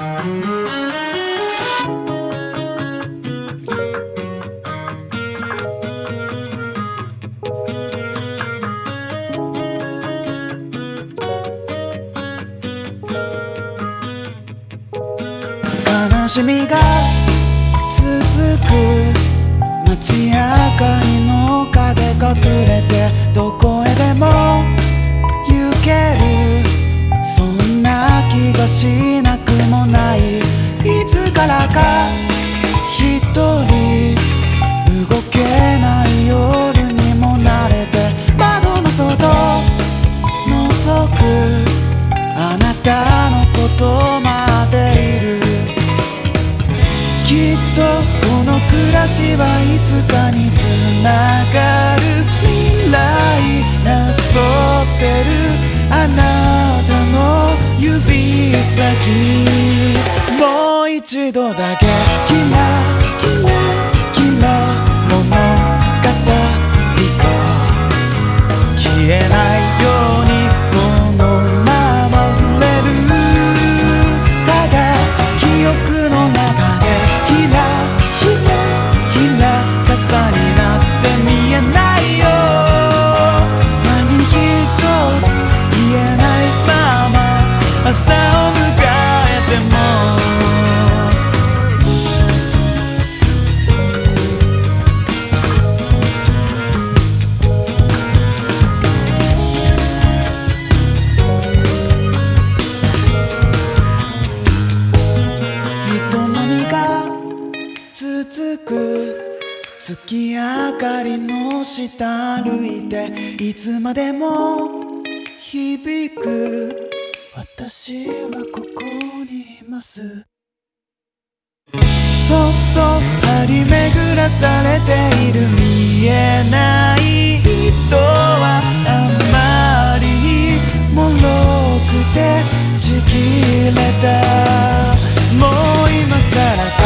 悲しみが続く街明かりの影隠れてどこへでも行けるそんな気がしなくたのことまでいるきっとこの暮らしはいつかにつながる未来なぞってるあなたの指先もう一度だけ続く月明かりの下歩いていつまでも響く私はここにいます。そっと張り巡らされている見えない人はあまりに脆くてちぎれた。もう今さら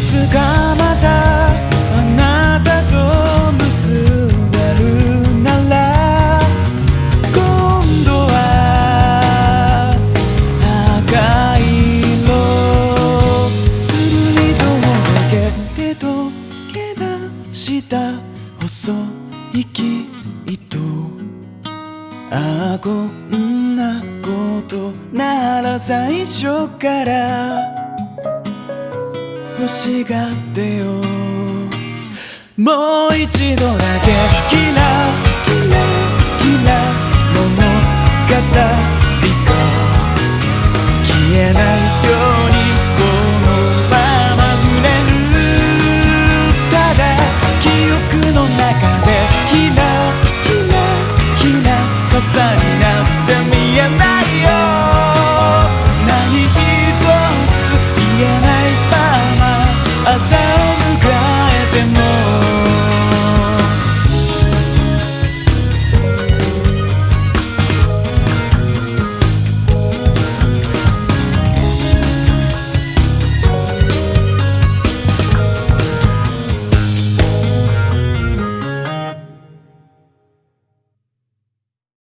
つかまたあなたと結べるなら今度は赤い色するりともけて溶け出した細い木糸。ああこんなことなら最初から。欲しがってよ。もう一度だけ